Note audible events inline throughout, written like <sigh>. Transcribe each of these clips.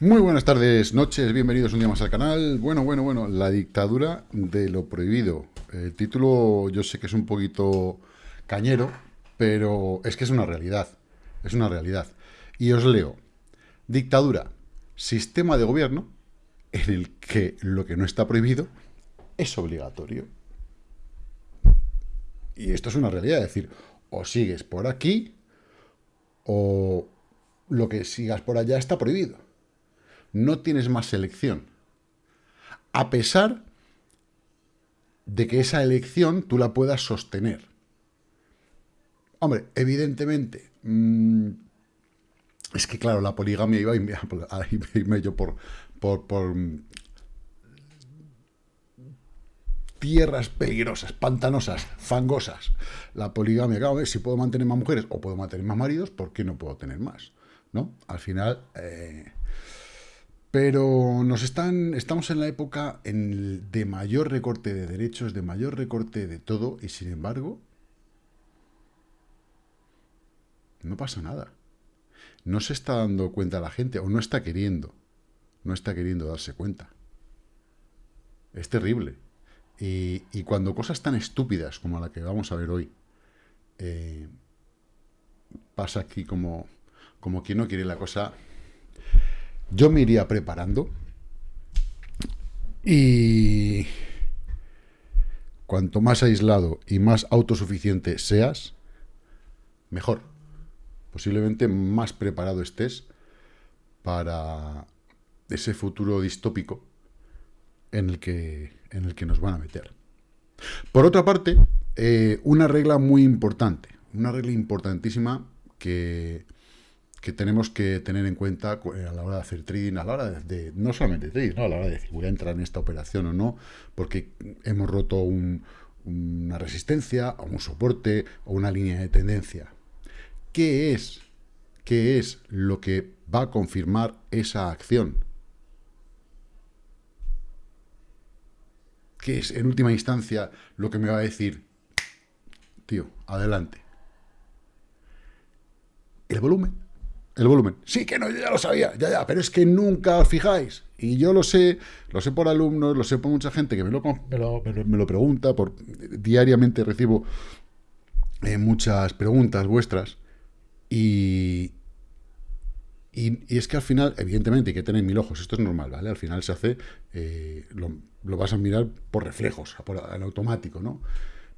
Muy buenas tardes, noches, bienvenidos un día más al canal. Bueno, bueno, bueno, la dictadura de lo prohibido. El título yo sé que es un poquito cañero, pero es que es una realidad, es una realidad. Y os leo, dictadura, sistema de gobierno en el que lo que no está prohibido es obligatorio. Y esto es una realidad, es decir, o sigues por aquí o lo que sigas por allá está prohibido no tienes más elección. A pesar de que esa elección tú la puedas sostener. Hombre, evidentemente, mm, es que claro, la poligamia iba <laughs> a irme yo por, por, por mm, tierras peligrosas, pantanosas, fangosas. La poligamia, claro, si puedo mantener más mujeres o puedo mantener más maridos, ¿por qué no puedo tener más? ¿No? Al final, eh, pero nos están, estamos en la época de mayor recorte de derechos, de mayor recorte de todo, y sin embargo, no pasa nada. No se está dando cuenta la gente, o no está queriendo, no está queriendo darse cuenta. Es terrible. Y, cuando cosas tan estúpidas como la que vamos a ver hoy, eh, pasa aquí como, como quien no quiere la cosa yo me iría preparando y cuanto más aislado y más autosuficiente seas, mejor. Posiblemente más preparado estés para ese futuro distópico en el que, en el que nos van a meter. Por otra parte, eh, una regla muy importante, una regla importantísima que que tenemos que tener en cuenta eh, a la hora de hacer trading, a la hora de, no solamente trading, ¿no? a la hora de decir voy a entrar en esta operación o no, porque hemos roto una resistencia, o un soporte, o una línea de tendencia. ¿Qué es? ¿Qué es lo que va a confirmar esa acción? ¿Qué es, en última instancia, lo que me va a decir, tío, adelante? El volumen. El volumen. Sí, que no, yo ya lo sabía, ya, ya, pero es que nunca os fijáis. Y yo lo sé, lo sé por alumnos, lo sé por mucha gente que me lo, me lo, pregunta, por, diariamente recibo eh, muchas preguntas vuestras. Y, y, es que al final, evidentemente, hay que tener mil ojos, esto es normal, ¿vale? Al final se hace, eh, lo, lo, vas a mirar por reflejos, por, en automático, ¿no?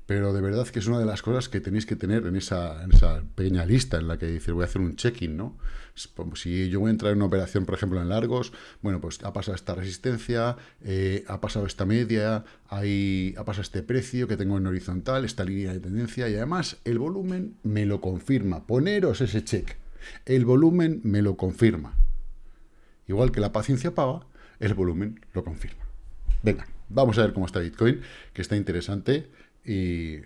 Pero de verdad que es una de las cosas que tenéis que tener en esa, en esa pequeña lista en la que dices voy a hacer un check-in, ¿no? Si yo voy a entrar en una operación, por ejemplo, en largos, bueno, pues ha pasado esta resistencia, eh, ha pasado esta media, hay, ha pasado este precio que tengo en horizontal, esta línea de tendencia, y además el volumen me lo confirma. Poneros ese check. El volumen me lo confirma. Igual que la paciencia paga, el volumen lo confirma. Venga, vamos a ver cómo está Bitcoin, que está interesante. Y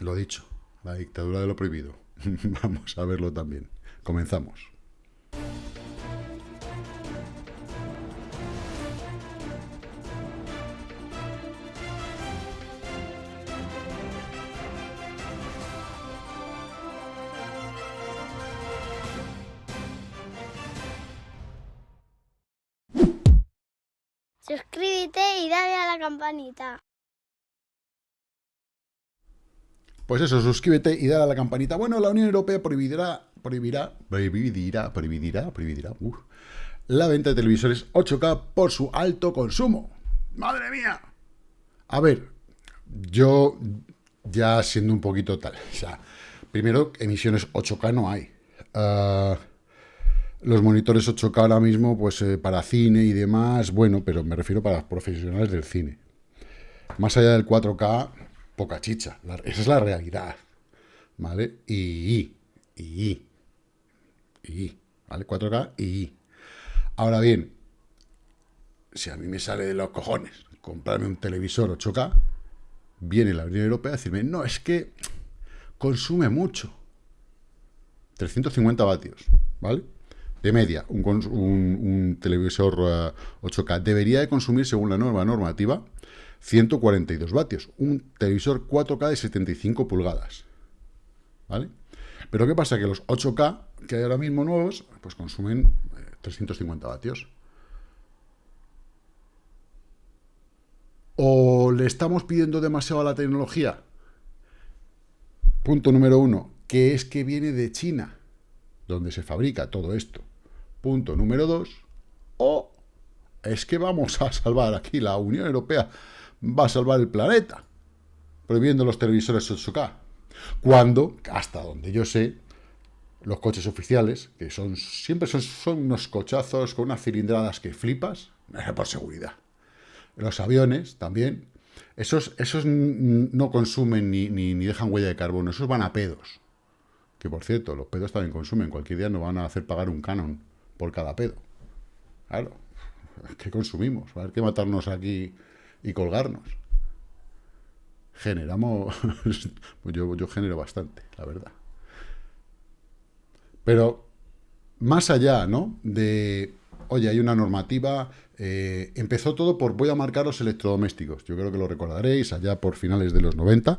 lo dicho, la dictadura de lo prohibido. <laughs> Vamos a verlo también. Comenzamos. Suscríbete y dale a la campanita. Pues eso, suscríbete y dale a la campanita. Bueno, la Unión Europea prohibirá, prohibirá, prohibirá, prohibirá, prohibirá, la venta de televisores 8K por su alto consumo. ¡Madre mía! A ver, yo ya siendo un poquito tal, o sea, primero, emisiones 8K no hay. Ah, los monitores 8K ahora mismo, pues eh, para cine y demás, bueno, pero me refiero para profesionales del cine. Más allá del 4K, poca chicha. esa es la realidad. ¿Vale? Y, y, y, ¿vale? 4K y. Ahora bien, si a mí me sale de los cojones comprarme un televisor 8K, viene la Unión Europea a decirme, no, es que consume mucho. 350 vatios, ¿vale? De media, un, un televisor 8K eh, debería de consumir, según la norma normativa, 142 vatios, un televisor 4K de 75 pulgadas. ¿Vale? Pero ¿qué pasa? Que los 8K que hay ahora mismo nuevos, pues consumen 350 vatios. ¿O le estamos pidiendo demasiado a la tecnología? Punto número uno, que es que viene de China, donde se fabrica todo esto. Punto número dos, o es que vamos a salvar aquí, la Unión Europea va a salvar el planeta, prohibiendo los televisores 8K. Cuando, hasta donde yo sé, los coches oficiales, que son siempre son, son unos cochazos con unas cilindradas que flipas, <laughs> por seguridad. Los aviones también, esos, esos no consumen ni, ni, dejan huella de carbono, esos van a pedos. Que por cierto, los pedos también consumen, cualquier día nos van a hacer pagar un canon por cada pedo. Claro, <laughs> ¿qué consumimos? Va a haber que matarnos aquí y colgarnos. Generamos, <laughs> yo, yo genero bastante, la verdad. Pero más allá, ¿no? De, oye, hay una normativa, eh, empezó todo por voy a marcar los electrodomésticos. Yo creo que lo recordaréis, allá por finales de los 90.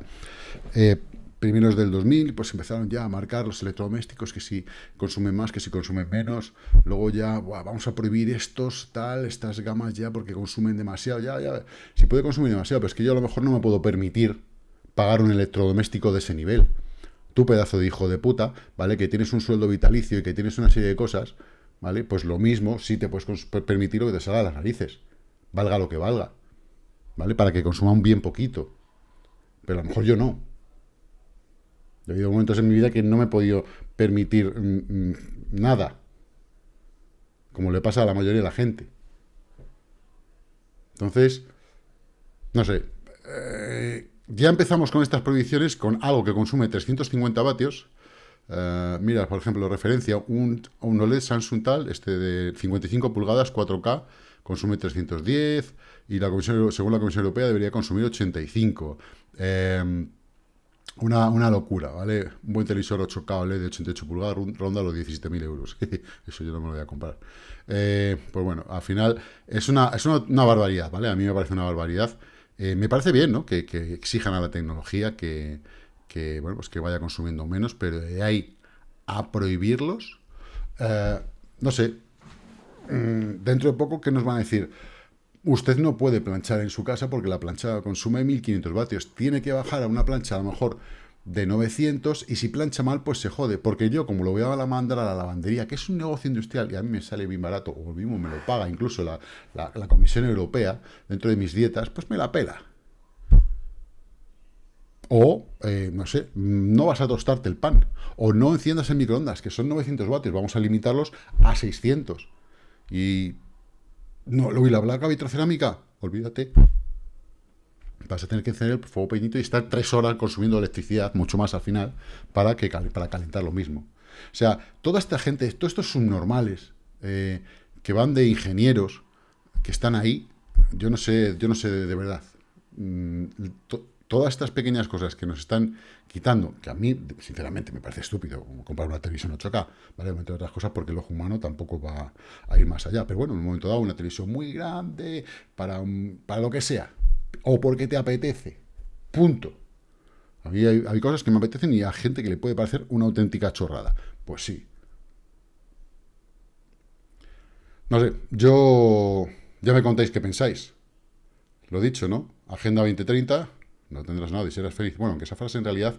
Eh, primeros del 2000, pues empezaron ya a marcar los electrodomésticos, que si consumen más, que si consumen menos. Luego ya, vamos a prohibir estos, tal, estas gamas ya, porque consumen demasiado. Ya, ya, si puede consumir demasiado, pero es que yo a lo mejor no me puedo permitir pagar un electrodoméstico de ese nivel. Tú, pedazo de hijo de puta, ¿vale? Que tienes un sueldo vitalicio y que tienes una serie de cosas, ¿vale? Pues lo mismo, sí te puedes permitir lo que te salga a las narices. Valga lo que valga. ¿Vale? Para que consuma un bien poquito. Pero a lo mejor yo no. Ha habido momentos en mi vida que no me he podido permitir mm, mm, nada, como le pasa a la mayoría de la gente. Entonces, no sé, eh, ya empezamos con estas prohibiciones con algo que consume 350 vatios. Eh, mira, por ejemplo, referencia, un, un OLED Samsung tal, este de 55 pulgadas, 4K, consume 310, y la Comisión, según la Comisión Europea debería consumir 85. Eh, una, locura, ¿vale? Un buen televisor 8K OLED de 88 pulgadas ronda los 17.000 euros. <laughs> Eso yo no me lo voy a comprar. Eh, pues bueno, al final es una, es una, barbaridad, ¿vale? A mí me parece una barbaridad. Eh, me parece bien, ¿no? Que, exijan a la tecnología que, bueno, pues que vaya consumiendo menos, pero de ahí a prohibirlos, eh, no sé, mm, dentro de poco, ¿qué nos van a decir? Usted no puede planchar en su casa porque la plancha consume 1500 vatios. Tiene que bajar a una plancha a lo mejor de 900 y si plancha mal pues se jode. Porque yo como lo voy a mandar a la lavandería, que es un negocio industrial y a mí me sale bien barato, o mismo me lo paga incluso la, Comisión Europea dentro de mis dietas, pues me la pela. O, eh, no sé, no vas a tostarte el pan. O no enciendas el microondas, que son 900 vatios. Vamos a limitarlos a 600. Y no, lo y la placa vitrocerámica, olvídate. Vas a tener que encender el fuego pequeñito y estar tres horas consumiendo electricidad, mucho más al final, para, que, para calentar lo mismo. O sea, toda esta gente, todos estos subnormales, eh, que van de ingenieros, que están ahí, yo no sé, yo no sé de, verdad. Mm, todas estas pequeñas cosas que nos están quitando, que a mí, sinceramente, me parece estúpido, comprar una televisión 8K, ¿vale? Entre otras cosas porque el ojo humano tampoco va a ir más allá. Pero bueno, en un momento dado, una televisión muy grande, para, para lo que sea, o porque te apetece, punto. A mí hay, hay cosas que me apetecen y hay gente que le puede parecer una auténtica chorrada. Pues sí. No sé, yo... Ya me contáis qué pensáis. Lo dicho, ¿no? Agenda 2030, no tendrás nada y serás feliz. Bueno, aunque esa frase en realidad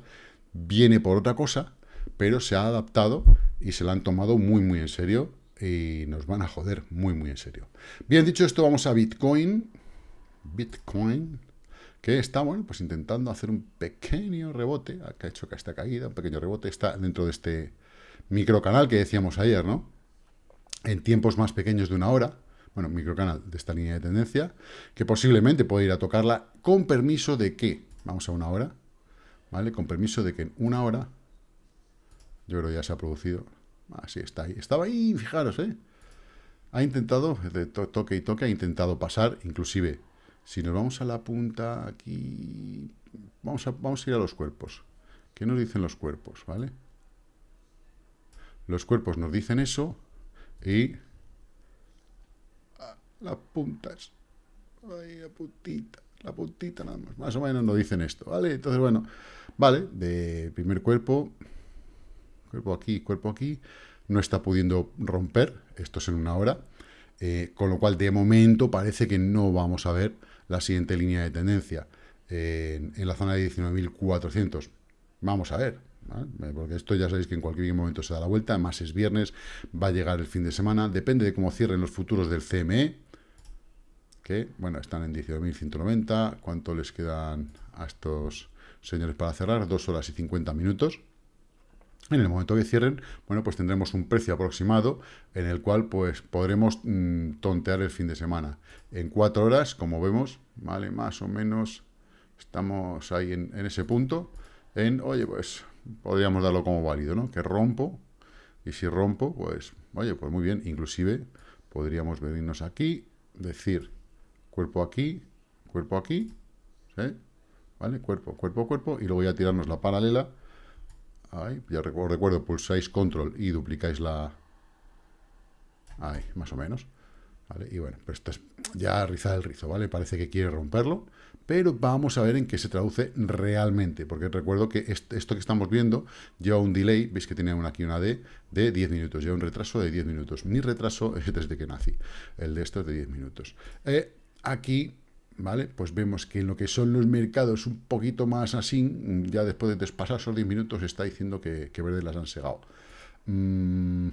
viene por otra cosa, pero se ha adaptado y se la han tomado muy, muy en serio y nos van a joder muy, muy en serio. Bien, dicho esto, vamos a Bitcoin. Bitcoin, que está, bueno, pues intentando hacer un pequeño rebote, que ha hecho que esta caída, un pequeño rebote, está dentro de este microcanal que decíamos ayer, ¿no? En tiempos más pequeños de una hora, bueno, microcanal de esta línea de tendencia, que posiblemente puede ir a tocarla con permiso de que, vamos a una hora, ¿vale? Con permiso de que en una hora, yo creo que ya se ha producido, así está ahí, estaba ahí, fijaros, ¿eh? Ha intentado, de toque y toque, ha intentado pasar, inclusive, si nos vamos a la punta aquí, vamos a, vamos a ir a los cuerpos. ¿Qué nos dicen los cuerpos, vale? Los cuerpos nos dicen eso y las puntas. Ahí, la puntita, la puntita nada más. Más o menos nos dicen esto, ¿vale? Entonces, bueno, vale, de primer cuerpo, cuerpo aquí, cuerpo aquí, no está pudiendo romper, esto es en una hora, eh, con lo cual de momento parece que no vamos a ver la siguiente línea de tendencia en, la zona de 19.400. Vamos a ver, porque esto ya sabéis que en cualquier momento se da la vuelta, además es viernes, va a llegar el fin de semana, depende de cómo cierren los futuros del CME, que, bueno, están en 19.190, ¿cuánto les quedan a estos señores para cerrar? Dos horas y 50 minutos. En el momento que cierren, bueno, pues tendremos un precio aproximado en el cual pues podremos mm, tontear el fin de semana. En cuatro horas, como vemos, vale, más o menos estamos ahí en, ese punto, en, oye, pues podríamos darlo como válido, ¿no? Que rompo, y si rompo, pues, oye, pues muy bien, inclusive podríamos venirnos aquí, decir, cuerpo aquí, cuerpo aquí, ¿sí? ¿Vale? Cuerpo, cuerpo, cuerpo, y luego ya tirarnos la paralela, Ahí, ya recuerdo, recuerdo, pulsáis control y duplicáis la... Ahí, más o menos. Y bueno, pues esto es ya rizar el rizo, ¿vale? Parece que quiere romperlo, pero vamos a ver en qué se traduce realmente, porque recuerdo que esto que estamos viendo lleva un delay, veis que tiene aquí una D, de 10 minutos, lleva un retraso de 10 minutos. Mi retraso es desde que nací, el de esto es de 10 minutos. Eh, aquí ¿vale? Pues vemos que en lo que son los mercados un poquito más así, ya después de pasar esos 10 minutos, está diciendo que, que verde las han segado. Mm,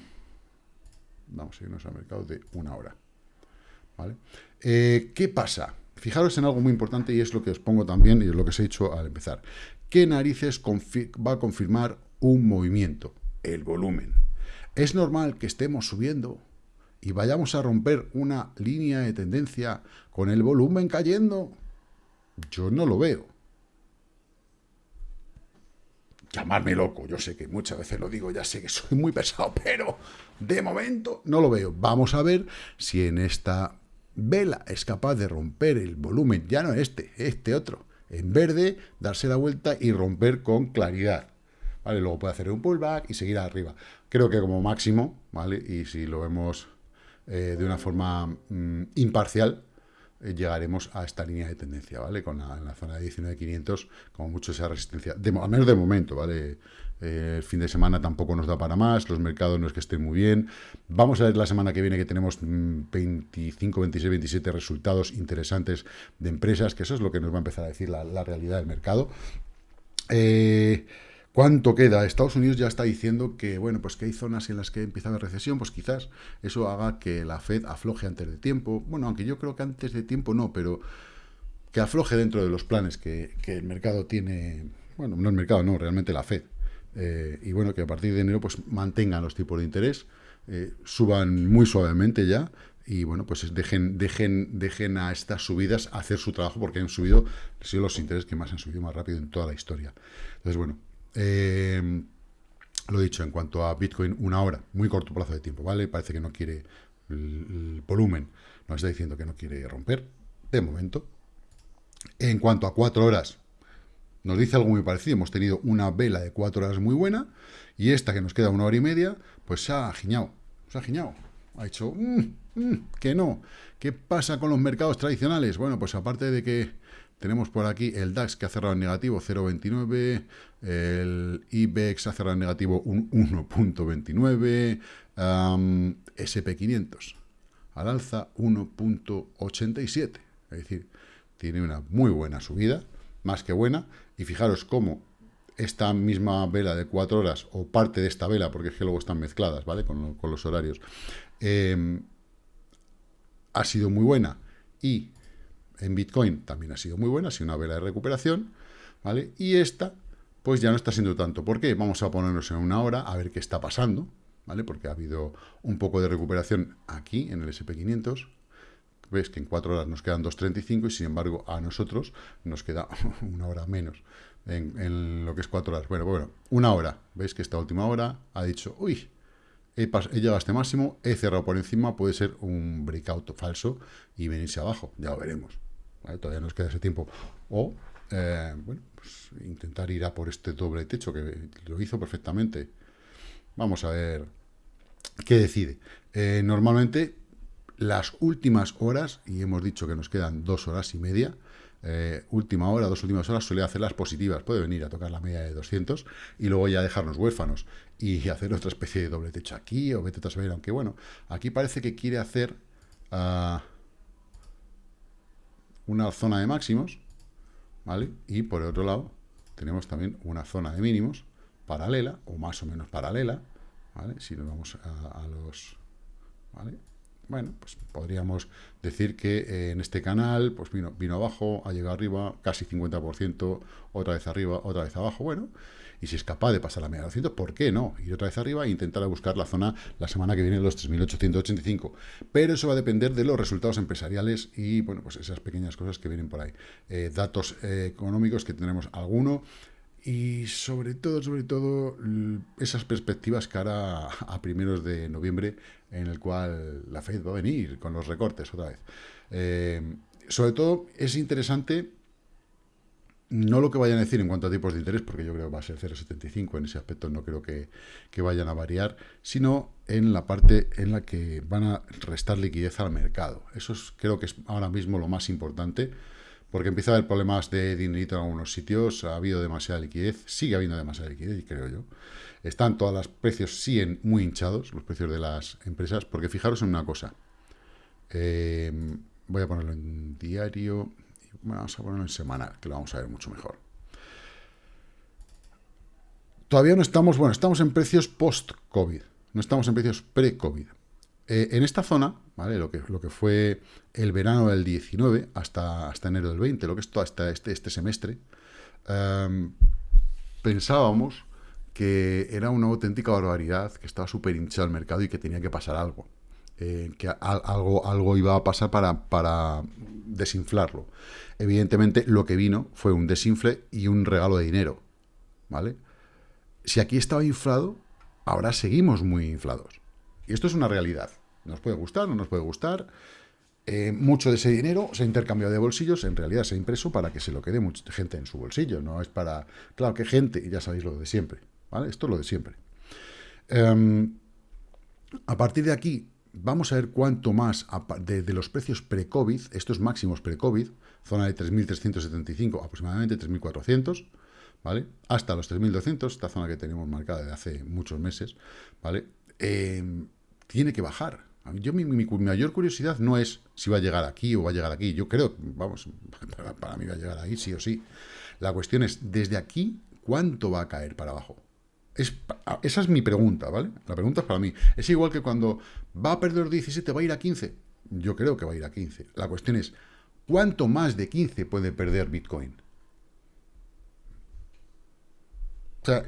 vamos a irnos al mercado de una hora. Eh, ¿Qué pasa? Fijaros en algo muy importante y es lo que os pongo también y es lo que os he dicho al empezar. ¿Qué narices va a confirmar un movimiento? El volumen. ¿Es normal que estemos subiendo y vayamos a romper una línea de tendencia con el volumen cayendo, yo no lo veo. Llamarme loco, yo sé que muchas veces lo digo, ya sé que soy muy pesado, pero de momento no lo veo. Vamos a ver si en esta vela es capaz de romper el volumen, ya no este, este otro, en verde, darse la vuelta y romper con claridad. ¿Vale? Luego puede hacer un pullback y seguir arriba. Creo que como máximo, ¿vale? Y si lo vemos eh, de una forma mm, imparcial, eh, llegaremos a esta línea de tendencia, ¿vale? Con la, zona de 19.500, como mucho esa resistencia, de, al menos de momento, ¿vale? Eh, el fin de semana tampoco nos da para más, los mercados no es que estén muy bien. Vamos a ver la semana que viene que tenemos 25, 26, 27 resultados interesantes de empresas, que eso es lo que nos va a empezar a decir la, la realidad del mercado. Eh, ¿Cuánto queda? Estados Unidos ya está diciendo que, bueno, pues que hay zonas en las que empieza a haber recesión, pues quizás eso haga que la Fed afloje antes de tiempo. Bueno, aunque yo creo que antes de tiempo no, pero que afloje dentro de los planes que, el mercado tiene, bueno, no el mercado, no, realmente la Fed. Eh, y bueno, que a partir de enero pues mantengan los tipos de interés, eh, suban muy suavemente ya, y bueno, pues dejen, dejen, dejen a estas subidas hacer su trabajo porque han subido, han sido los intereses que más han subido más rápido en toda la historia. Entonces, bueno, eh, lo dicho, en cuanto a Bitcoin, una hora, muy corto plazo de tiempo, ¿vale? Parece que no quiere el, volumen, nos está diciendo que no quiere romper, de momento. En cuanto a cuatro horas, nos dice algo muy parecido, hemos tenido una vela de cuatro horas muy buena, y esta que nos queda una hora y media, pues se ha giñado, se ha giñado, ha dicho, mm, mm, que no. ¿Qué pasa con los mercados tradicionales? Bueno, pues aparte de que tenemos por aquí el DAX que ha cerrado en negativo 0,29, el IBEX ha cerrado en negativo un 1.29, SP500 al alza 1.87, es decir, tiene una muy buena subida, más que buena, y fijaros cómo esta misma vela de 4 horas, o parte de esta vela, porque es que luego están mezcladas, ¿vale?, con, los horarios, em, ha sido muy buena, y en Bitcoin también ha sido muy buena, ha sido una vela de recuperación, ¿vale? Y esta, pues ya no está siendo tanto. ¿Por qué? Vamos a ponernos en una hora a ver qué está pasando, ¿vale? Porque ha habido un poco de recuperación aquí, en el SP500. Ves que en cuatro horas nos quedan 2.35 y sin embargo a nosotros nos queda <laughs> una hora menos en, lo que es cuatro horas. Bueno, bueno, una hora. Veis que esta última hora ha dicho, uy, he, llegado a este máximo, he cerrado por encima, puede ser un breakout falso y venirse abajo, ya lo veremos. Todavía nos queda ese tiempo. O, eh, bueno, pues intentar ir a por este doble techo, que lo hizo perfectamente. Vamos a ver qué decide. Eh, normalmente, las últimas horas, y hemos dicho que nos quedan dos horas y media, eh, última hora, dos últimas horas, suele hacer las positivas. Puede venir a tocar la media de 200 y luego ya dejarnos huérfanos y <laughs> hacer otra especie de doble techo aquí o vete a saber, aunque bueno, aquí parece que quiere hacer uh, una zona de máximos, ¿vale? Y por el otro lado tenemos también una zona de mínimos paralela o más o menos paralela, ¿vale? Si nos vamos a, los... ¿vale? Bueno, pues podríamos decir que eh, en este canal pues vino, vino abajo, ha llegado arriba, casi 50%, otra vez arriba, otra vez abajo, bueno, y si es capaz de pasar la media de 200, ¿por qué no? Ir otra vez arriba e intentar buscar la zona la semana que viene de los 3.885. Pero eso va a depender de los resultados empresariales y, bueno, pues esas pequeñas cosas que vienen por ahí. Eh, datos eh, económicos que tendremos alguno, y sobre todo, sobre todo, esas perspectivas cara a primeros de noviembre, en el cual la Fed va a venir con los recortes otra vez. Eh, sobre todo, es interesante no lo que vayan a decir en cuanto a tipos de interés, porque yo creo que va a ser 0,75, en ese aspecto no creo que, que, vayan a variar, sino en la parte en la que van a restar liquidez al mercado. Eso es, creo que es ahora mismo lo más importante, porque empieza a haber problemas de dinerito en algunos sitios, ha habido demasiada liquidez, sigue habiendo demasiada liquidez, creo yo. Están todos los precios, sí, muy hinchados, los precios de las empresas, porque fijaros en una cosa. Eh, voy a ponerlo en diario, vamos a ponerlo en semanal, que lo vamos a ver mucho mejor. Todavía no estamos, bueno, estamos en precios post-COVID, no estamos en precios pre-COVID. Eh, en esta zona, ¿vale? Lo que, lo que fue el verano del 19 hasta, hasta enero del 20, lo que es todo hasta este, este semestre, em, pensábamos que era una auténtica barbaridad, que estaba súper hinchado el mercado y que tenía que pasar algo. Eh, que algo, algo iba a pasar para, para desinflarlo. Evidentemente, lo que vino fue un desinfle y un regalo de dinero. ¿Vale? Si aquí estaba inflado, ahora seguimos muy inflados. Y esto es una realidad. Nos puede gustar, no nos puede gustar. Eh, mucho de ese dinero se ha intercambiado de bolsillos, en realidad se ha impreso para que se lo quede mucha gente en su bolsillo, no es para... Claro, que gente, ya sabéis lo de siempre, ¿vale? Esto es lo de siempre. Em, a partir de aquí, vamos a ver cuánto más de, de los precios pre-COVID, estos máximos pre-COVID, zona de 3.375, aproximadamente 3.400, ¿vale? Hasta los 3.200, esta zona que tenemos marcada de hace muchos meses, ¿vale? Em, tiene que bajar. Yo, mi, mayor curiosidad no es si va a llegar aquí o va a llegar aquí. Yo creo, vamos, <laughs> para, mí va a llegar ahí sí o sí. La cuestión es, desde aquí, ¿cuánto va a caer para abajo? Es, esa es mi pregunta, ¿vale? La pregunta es para mí. Es igual que cuando va a perder 17, va a ir a 15. Yo creo que va a ir a 15. La cuestión es, ¿cuánto más de 15 puede perder Bitcoin?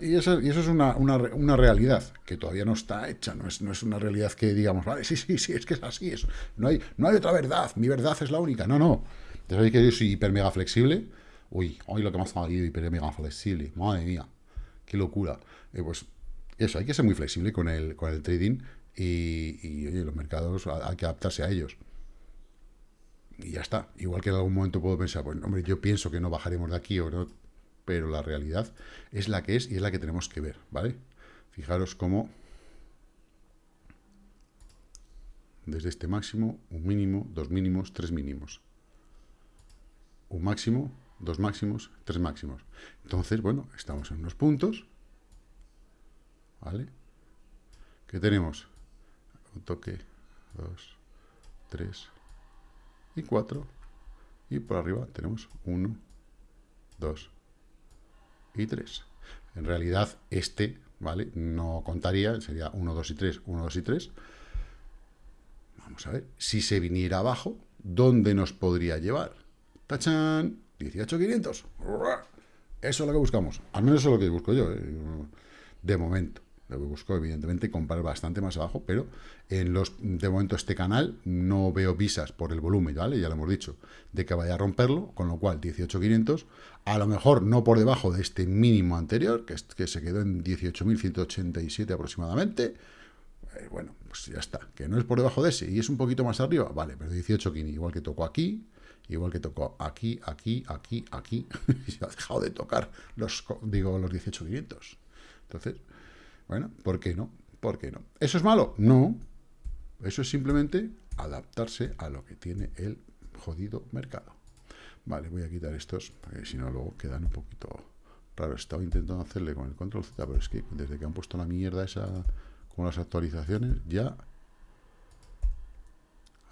y, eso, es una, realidad que todavía no está hecha, no es, no es una realidad que digamos, vale, sí, sí, sí, es que es así, eso. No, hay, no hay otra verdad, mi verdad es la única. No, no. Ya sabéis que yo soy hiper mega flexible. Uy, hoy lo que más ha salido hiper mega flexible. Madre mía, qué locura. Eh, pues eso, hay que ser muy flexible con el, con el trading y, oye, los mercados hay que adaptarse a ellos. Y ya está. Igual que en algún momento puedo pensar, pues hombre, yo pienso que no bajaremos de aquí o no pero la realidad es la que es y es la que tenemos que ver, ¿vale? Fijaros cómo desde este máximo, un mínimo, dos mínimos, tres mínimos. Un máximo, dos máximos, tres máximos. Entonces, bueno, estamos en unos puntos, ¿vale? Que tenemos un toque, dos, tres y cuatro. Y por arriba tenemos uno, dos, y 3. En realidad, este, ¿vale? No contaría, sería 1, 2 y 3, 1, 2 y 3. Vamos a ver, si se viniera abajo, ¿dónde nos podría llevar? ¡Tachan! 18.500. Eso es lo que buscamos. Al menos eso es lo que busco yo, ¿eh? de momento. Lo que busco, evidentemente, comprar bastante más abajo, pero en los de momento este canal no veo visas por el volumen, ¿vale? Ya lo hemos dicho, de que vaya a romperlo, con lo cual 18.500, a lo mejor no por debajo de este mínimo anterior, que, que se quedó en 18.187 aproximadamente, eh, bueno, pues ya está, que no es por debajo de ese, y es un poquito más arriba, vale, pero 18.500, igual que tocó aquí, igual que tocó aquí, aquí, aquí, aquí, <laughs> y se ha dejado de tocar los, digo, los 18.500. Entonces, bueno, ¿por qué no? ¿Por qué no? ¿Eso es malo? No. Eso es simplemente adaptarse a lo que tiene el jodido mercado. Vale, voy a quitar estos, porque si no luego quedan un poquito raros. Estaba intentando hacerle con el control Z, pero es que desde que han puesto la mierda esa con las actualizaciones, ya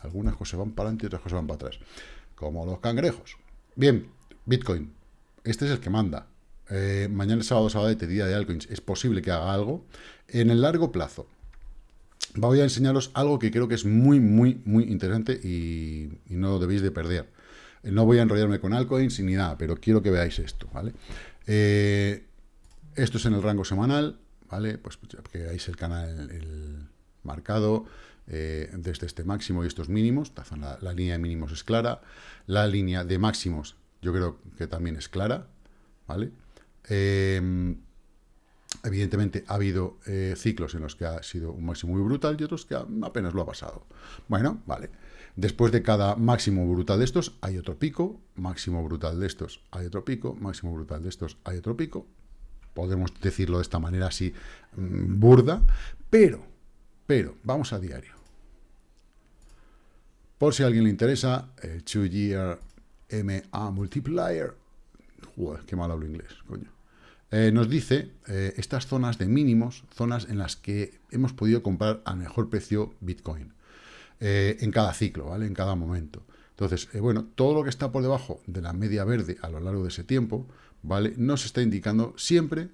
algunas cosas van para adelante y otras cosas van para atrás. Como los cangrejos. Bien, Bitcoin. Este es el que manda. Eh, mañana sábado, sábado, día de altcoins. Es posible que haga algo. En el largo plazo, voy a enseñaros algo que creo que es muy, muy, muy interesante y, no debéis de perder. No voy a enrollarme con altcoins ni nada, pero quiero que veáis esto, ¿vale? Eh, esto es en el rango semanal, ¿vale? Pues, pues que veáis el canal el marcado eh, desde este máximo y estos mínimos. La, línea de mínimos es clara. La línea de máximos yo creo que también es clara, ¿vale? Eh, Evidentemente ha habido eh, ciclos en los que ha sido un máximo muy brutal y otros que apenas lo ha pasado. Bueno, vale. Después de cada máximo brutal de estos hay otro pico, máximo brutal de estos hay otro pico, máximo brutal de estos hay otro pico. Podemos decirlo de esta manera así mm, burda, pero, pero, vamos a diario. Por si a alguien le interesa, el 2-year MA multiplier. Qué mal hablo inglés, coño. Eh, nos dice eh, estas zonas de mínimos, zonas en las que hemos podido comprar a mejor precio Bitcoin eh, en cada ciclo, ¿vale? En cada momento. Entonces, bueno, todo lo que está por debajo de la media verde a lo largo de ese tiempo, ¿vale? Nos está indicando siempre,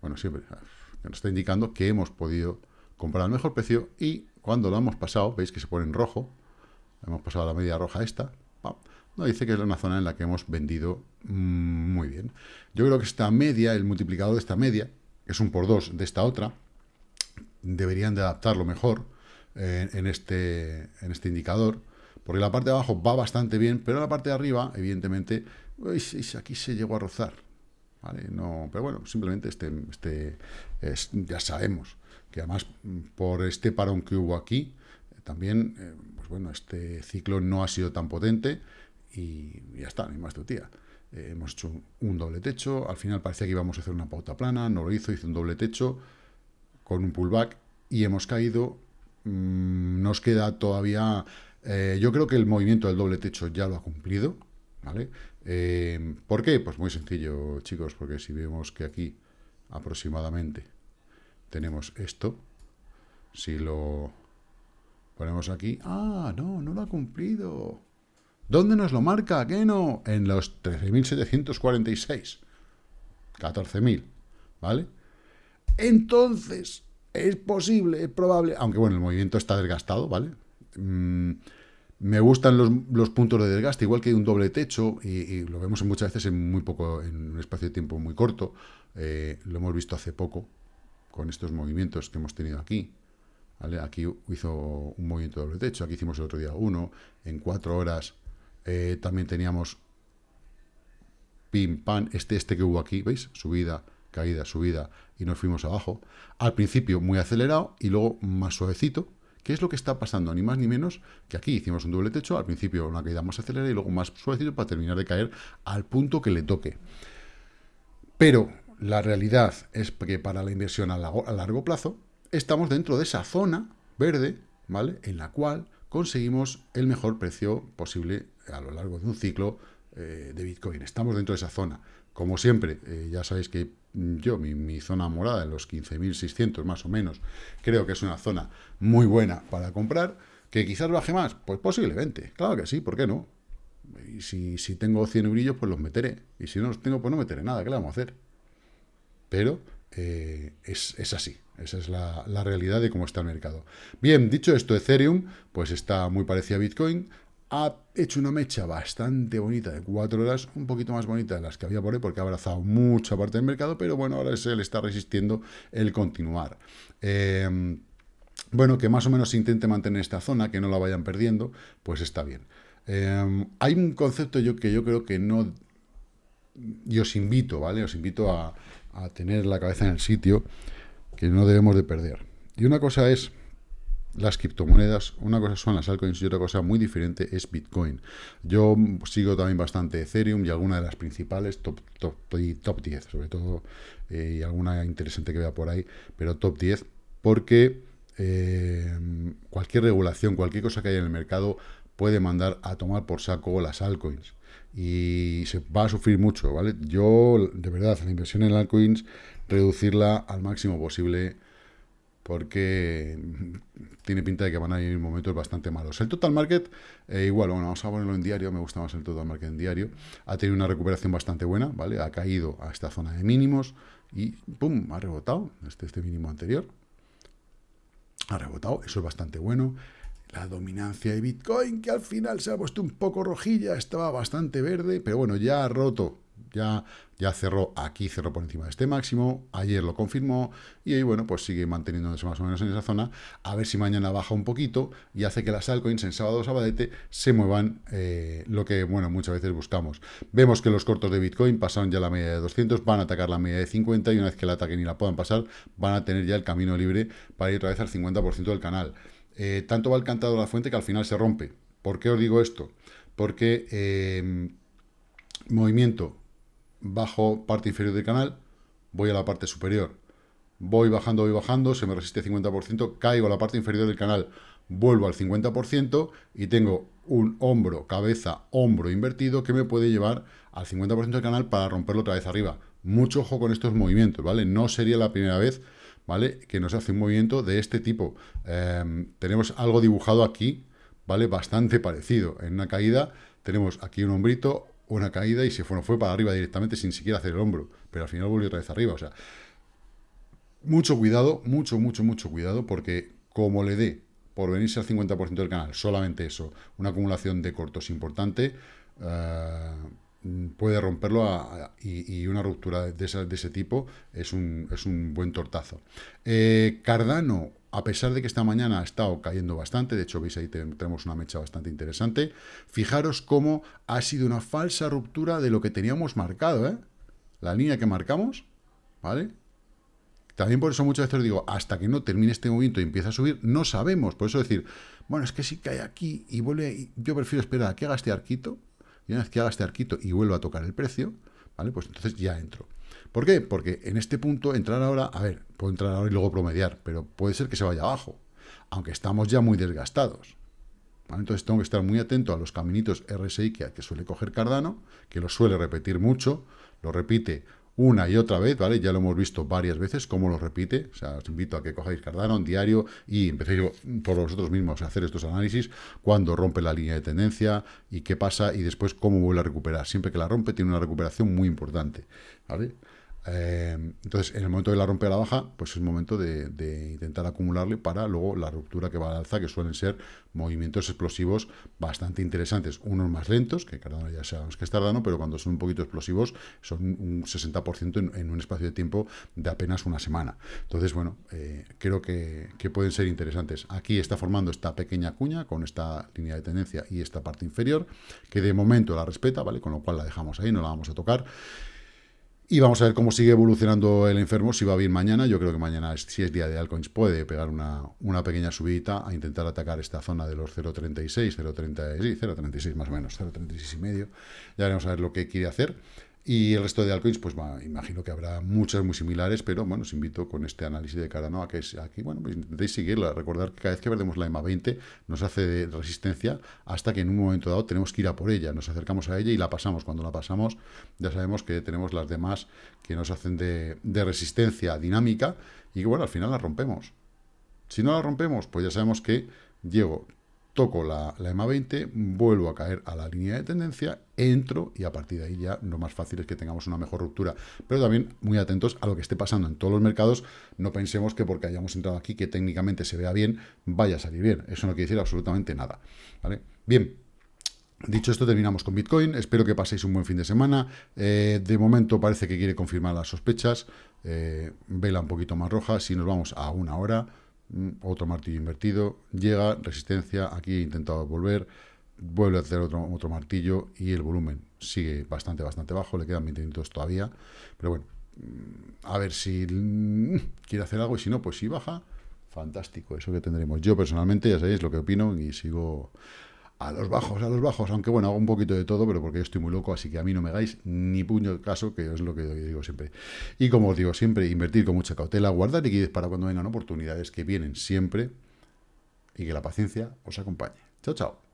bueno, siempre, nos está indicando que hemos podido comprar al mejor precio y cuando lo hemos pasado, veis que se pone en rojo, hemos pasado la media roja esta, no, dice que es una zona en la que hemos vendido mm, muy bien. Yo creo que esta media, el multiplicador de esta media, que es un por dos de esta otra, deberían de adaptarlo mejor eh, en, este, en este indicador, porque la parte de abajo va bastante bien, pero la parte de arriba, evidentemente, aquí se llegó a rozar. Pero bueno, simplemente este, este ya sabemos que además por este parón que hubo aquí, también, eh, pues bueno, este ciclo no ha sido tan potente, y ya está, ni más tu tía. Eh, hemos hecho un, doble techo, al final parecía que íbamos a hacer una pauta plana, no lo hizo, hizo un doble techo con un pullback y hemos caído. Mm, nos queda todavía... Eh, yo creo que el movimiento del doble techo ya lo ha cumplido, ¿vale? ¿Por qué? Pues muy sencillo, chicos, porque si vemos que aquí aproximadamente tenemos esto, si lo ponemos aquí... ¡Ah, no, no lo ha cumplido! ¿Dónde nos lo marca? ¿Qué no? En los 13.746. 14.000, ¿vale? Entonces, es posible, es probable, aunque bueno, el movimiento está desgastado, ¿vale? Mm, me gustan los, puntos de desgaste, igual que hay un doble techo, y, lo vemos muchas veces en muy poco, en un espacio de tiempo muy corto. Eh, lo hemos visto hace poco con estos movimientos que hemos tenido aquí. Aquí hizo un movimiento doble techo, aquí hicimos el otro día uno, en cuatro horas eh, también teníamos pim, pam, este, este que hubo aquí, ¿veis? Subida, caída, subida, y nos fuimos abajo. Al principio muy acelerado y luego más suavecito. ¿Qué es lo que está pasando? Ni más ni menos que aquí hicimos un doble techo, al principio una caída más acelerada y luego más suavecito para terminar de caer al punto que le toque. Pero la realidad es que para la inversión a largo plazo estamos dentro de esa zona verde, ¿vale? En la cual conseguimos el mejor precio posible a lo largo de un ciclo eh, de Bitcoin. Estamos dentro de esa zona. Como siempre, eh, ya sabéis que yo, mi, zona morada, en los 15.600 más o menos, creo que es una zona muy buena para comprar. ¿Que quizás baje más? Pues posiblemente. Claro que sí, ¿por qué no? Y si, si tengo 100 eurillos, pues los meteré. Y si no los tengo, pues no meteré nada. ¿Qué le vamos a hacer? Pero eh, es, es, así. Esa es la, realidad de cómo está el mercado. Bien, dicho esto, Ethereum, pues está muy parecido a Bitcoin ha hecho una mecha bastante bonita de cuatro horas, un poquito más bonita de las que había por ahí, porque ha abrazado mucha parte del mercado, pero bueno, ahora se le está resistiendo el continuar. Em, bueno, que más o menos se intente mantener esta zona, que no la vayan perdiendo, pues está bien. Em, hay un concepto yo que yo creo que no... Y os invito, ¿vale? Os invito a, a tener la cabeza en el sitio que no debemos de perder. Y una cosa es las criptomonedas, una cosa son las altcoins y otra cosa muy diferente es Bitcoin. Yo sigo también bastante Ethereum y alguna de las principales, top, top, top 10 sobre todo, eh, y alguna interesante que vea por ahí, pero top 10, porque eh, cualquier regulación, cualquier cosa que haya en el mercado puede mandar a tomar por saco las altcoins. Y se va a sufrir mucho, ¿vale? Yo, de verdad, la inversión en altcoins, reducirla al máximo posible porque tiene pinta de que van a ir momentos bastante malos. El total market, eh, igual, bueno, vamos a ponerlo en diario, me gusta más el total market en diario, ha tenido una recuperación bastante buena, ¿vale? Ha caído a esta zona de mínimos y ¡pum! ha rebotado este, este mínimo anterior. Ha rebotado, eso es bastante bueno la dominancia de Bitcoin, que al final se ha puesto un poco rojilla, estaba bastante verde, pero bueno, ya ha roto, ya, ya cerró, aquí cerró por encima de este máximo, ayer lo confirmó, y hoy, bueno, pues sigue manteniéndose más o menos en esa zona, a ver si mañana baja un poquito, y hace que las altcoins en sábado sabadete se muevan eh, lo que, bueno, muchas veces buscamos. Vemos que los cortos de Bitcoin pasaron ya la media de 200, van a atacar la media de 50, y una vez que la ataquen y la puedan pasar, van a tener ya el camino libre para ir otra vez al 50% del canal. Eh, tanto va el cantado a la fuente que al final se rompe. ¿Por qué os digo esto? Porque eh, movimiento bajo parte inferior del canal, voy a la parte superior, voy bajando, voy bajando, se me resiste 50%, caigo a la parte inferior del canal, vuelvo al 50% y tengo un hombro, cabeza, hombro invertido que me puede llevar al 50% del canal para romperlo otra vez arriba. Mucho ojo con estos movimientos, ¿vale? No sería la primera vez ¿vale? Que nos hace un movimiento de este tipo. Em, tenemos algo dibujado aquí, ¿vale? Bastante parecido. En una caída tenemos aquí un hombrito, una caída y se fue, fue para arriba directamente sin siquiera hacer el hombro. Pero al final volvió otra vez arriba. O sea, mucho cuidado, mucho, mucho, mucho cuidado, porque como le dé por venirse al 50% del canal, solamente eso, una acumulación de cortos importante, eh, puede romperlo y, una ruptura de, ese tipo es un, es un buen tortazo. Eh, Cardano, a pesar de que esta mañana ha estado cayendo bastante, de hecho veis ahí tenemos una mecha bastante interesante, fijaros cómo ha sido una falsa ruptura de lo que teníamos marcado, ¿eh? La línea que marcamos, ¿vale? También por eso muchas veces os digo, hasta que no termine este movimiento y empiece a subir, no sabemos. Por eso decir, bueno, es que si cae aquí y vuelve, yo prefiero esperar a que haga este arquito, y una vez que haga este arquito y vuelva a tocar el precio, ¿vale? Pues entonces ya entro. ¿Por qué? Porque en este punto entrar ahora, a ver, puedo entrar ahora y luego promediar, pero puede ser que se vaya abajo, aunque estamos ya muy desgastados. Entonces tengo que estar muy atento a los caminitos RSI que, que suele coger Cardano, que lo suele repetir mucho, lo repite una y otra vez, ¿vale? Ya lo hemos visto varias veces, cómo lo repite. O sea, os invito a que cojáis Cardano en diario y empecéis por vosotros mismos a hacer estos análisis, cuando rompe la línea de tendencia y qué pasa y después cómo vuelve a recuperar. Siempre que la rompe tiene una recuperación muy importante, ¿vale? Eh, entonces, en el momento de la rompe a la baja, pues es el momento de, intentar acumularle para luego la ruptura que va al alza, que suelen ser movimientos explosivos bastante interesantes. Unos más lentos, que cada uno ya sabemos que es tardano, pero cuando son un poquito explosivos, son un 60% en, un espacio de tiempo de apenas una semana. Entonces, bueno, eh, creo que, que pueden ser interesantes. Aquí está formando esta pequeña cuña con esta línea de tendencia y esta parte inferior, que de momento la respeta, ¿vale? Con lo cual la dejamos ahí, no la vamos a tocar. Y vamos a ver cómo sigue evolucionando el enfermo, si va bien mañana. Yo creo que mañana, si es día de altcoins, puede pegar una, una pequeña subidita a intentar atacar esta zona de los 0.36, 0.30, sí, 0.36 más o menos, 0.36 y medio. Ya veremos a ver lo que quiere hacer. Y el resto de altcoins, pues imagino que habrá muchas muy similares, pero bueno, os invito con este análisis de Cardano a que aquí, bueno, pues intentéis seguirla. Recordar que cada vez que perdemos la EMA 20 nos hace de resistencia hasta que en un momento dado tenemos que ir a por ella. Nos acercamos a ella y la pasamos. Cuando la pasamos, ya sabemos que tenemos las demás que nos hacen de, de resistencia dinámica y que, bueno, al final la rompemos. Si no la rompemos, pues ya sabemos que llego toco la, EMA 20, vuelvo a caer a la línea de tendencia, entro y a partir de ahí ya lo más fácil es que tengamos una mejor ruptura. Pero también muy atentos a lo que esté pasando en todos los mercados, no pensemos que porque hayamos entrado aquí, que técnicamente se vea bien, vaya a salir bien. Eso no quiere decir absolutamente nada. ¿vale? Bien, Dicho esto, terminamos con Bitcoin. Espero que paséis un buen fin de semana. Eh, de momento parece que quiere confirmar las sospechas. Eh, vela un poquito más roja. Si nos vamos a una hora, otro martillo invertido, llega, resistencia, aquí he intentado volver, vuelve a hacer otro, otro martillo y el volumen sigue bastante, bastante bajo, le quedan 20 minutos todavía, pero bueno, mm, a ver si mm, quiere hacer algo y si no, pues si baja, fantástico, eso que tendremos. Yo personalmente, ya sabéis lo que opino y sigo a los bajos, a los bajos, aunque bueno, hago un poquito de todo, pero porque yo estoy muy loco, así que a mí no me hagáis ni puño de caso, que es lo que digo siempre. Y como os digo siempre, invertir con mucha cautela, guardar liquidez para cuando vengan oportunidades que vienen siempre y que la paciencia os acompañe. Chao, chao.